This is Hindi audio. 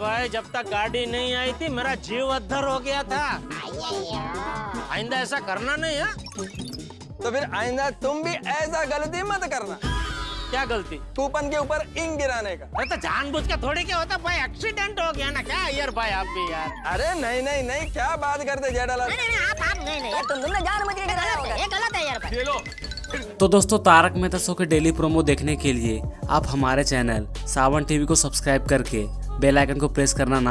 भाई जब तक गाड़ी नहीं आई थी मेरा जीव अद्धर हो गया था। आइंदा ऐसा करना नहीं है? तो फिर आइंदा तुम भी ऐसा गलती मत करना। क्या गलती? कूपन के ऊपर इंक गिराने का। अरे तो जानबूझ के थोड़ी क्या होता भाई एक्सीडेंट हो गया ना क्या यार भाई आप भी यार? अरे नहीं नहीं नहीं क्या बात करते जेठालाल? नहीं नहीं आप आप नहीं नहीं तुम तुमने जान मुझे गिराया होगा। ये गलत है यार भाई। तो दोस्तों, तारक मेहता शो के डेली प्रोमो देखने के लिए आप हमारे चैनल सावन टीवी को सब्सक्राइब करके बेल आइकन को प्रेस करना ना